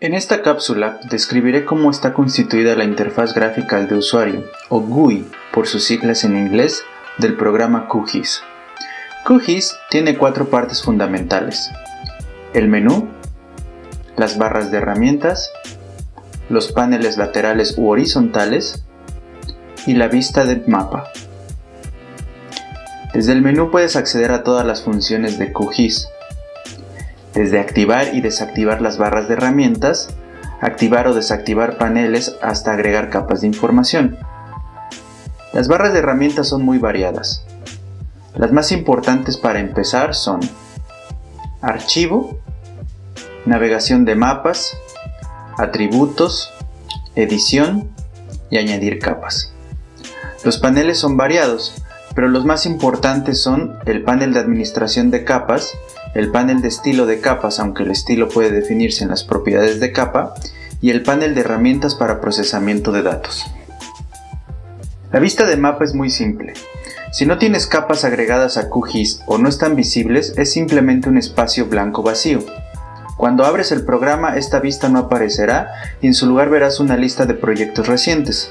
En esta cápsula describiré cómo está constituida la interfaz gráfica de usuario, o GUI por sus siglas en inglés, del programa QGIS. QGIS tiene cuatro partes fundamentales. El menú, las barras de herramientas, los paneles laterales u horizontales y la vista del mapa. Desde el menú puedes acceder a todas las funciones de QGIS, desde activar y desactivar las barras de herramientas, activar o desactivar paneles hasta agregar capas de información. Las barras de herramientas son muy variadas. Las más importantes para empezar son Archivo, Navegación de mapas, Atributos, Edición y Añadir capas. Los paneles son variados, pero los más importantes son el panel de administración de capas, el panel de estilo de capas, aunque el estilo puede definirse en las propiedades de capa, y el panel de herramientas para procesamiento de datos. La vista de mapa es muy simple. Si no tienes capas agregadas a QGIS o no están visibles, es simplemente un espacio blanco vacío. Cuando abres el programa, esta vista no aparecerá y en su lugar verás una lista de proyectos recientes.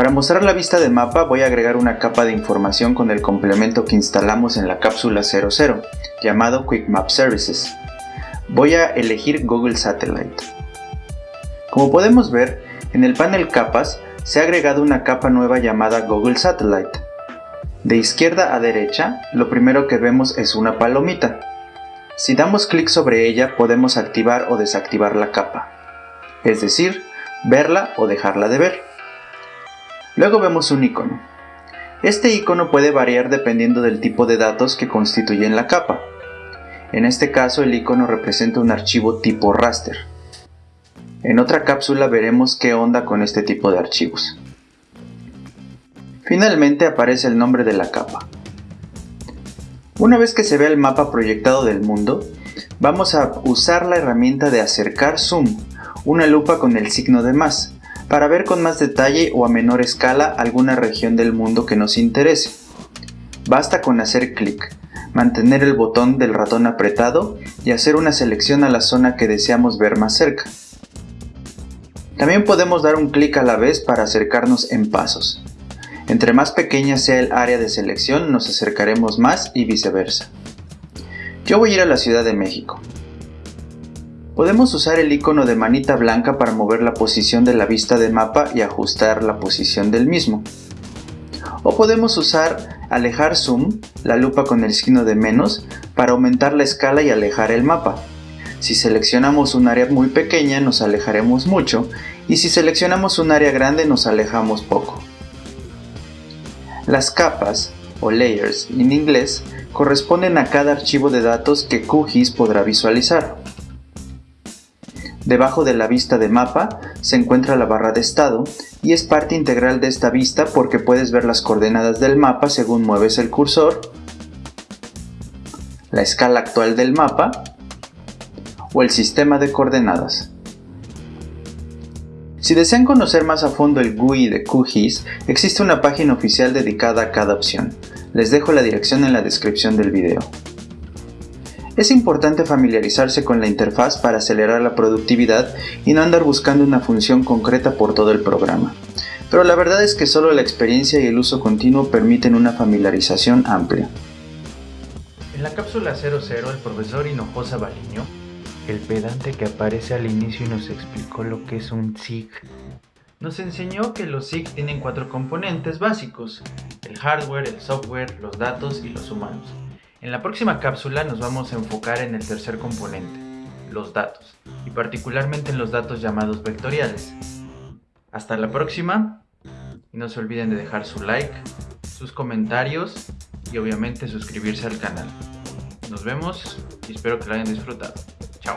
Para mostrar la vista de mapa voy a agregar una capa de información con el complemento que instalamos en la cápsula 00, llamado Quick Map Services. Voy a elegir Google Satellite. Como podemos ver, en el panel capas se ha agregado una capa nueva llamada Google Satellite. De izquierda a derecha, lo primero que vemos es una palomita. Si damos clic sobre ella podemos activar o desactivar la capa, es decir, verla o dejarla de ver. Luego vemos un icono. Este icono puede variar dependiendo del tipo de datos que constituyen la capa. En este caso el icono representa un archivo tipo raster. En otra cápsula veremos qué onda con este tipo de archivos. Finalmente aparece el nombre de la capa. Una vez que se ve el mapa proyectado del mundo, vamos a usar la herramienta de acercar zoom, una lupa con el signo de más, para ver con más detalle o a menor escala alguna región del mundo que nos interese. Basta con hacer clic, mantener el botón del ratón apretado y hacer una selección a la zona que deseamos ver más cerca. También podemos dar un clic a la vez para acercarnos en pasos. Entre más pequeña sea el área de selección nos acercaremos más y viceversa. Yo voy a ir a la Ciudad de México. Podemos usar el icono de manita blanca para mover la posición de la vista de mapa y ajustar la posición del mismo. O podemos usar alejar zoom, la lupa con el signo de menos, para aumentar la escala y alejar el mapa. Si seleccionamos un área muy pequeña nos alejaremos mucho y si seleccionamos un área grande nos alejamos poco. Las capas, o layers en inglés, corresponden a cada archivo de datos que QGIS podrá visualizar. Debajo de la vista de mapa se encuentra la barra de estado y es parte integral de esta vista porque puedes ver las coordenadas del mapa según mueves el cursor, la escala actual del mapa o el sistema de coordenadas. Si desean conocer más a fondo el GUI de QGIS, existe una página oficial dedicada a cada opción. Les dejo la dirección en la descripción del video. Es importante familiarizarse con la interfaz para acelerar la productividad y no andar buscando una función concreta por todo el programa. Pero la verdad es que solo la experiencia y el uso continuo permiten una familiarización amplia. En la cápsula 00 el profesor Hinojosa Baliño, el pedante que aparece al inicio y nos explicó lo que es un SIG, nos enseñó que los SIG tienen cuatro componentes básicos, el hardware, el software, los datos y los humanos. En la próxima cápsula nos vamos a enfocar en el tercer componente, los datos, y particularmente en los datos llamados vectoriales. Hasta la próxima, y no se olviden de dejar su like, sus comentarios y obviamente suscribirse al canal. Nos vemos y espero que lo hayan disfrutado. Chao.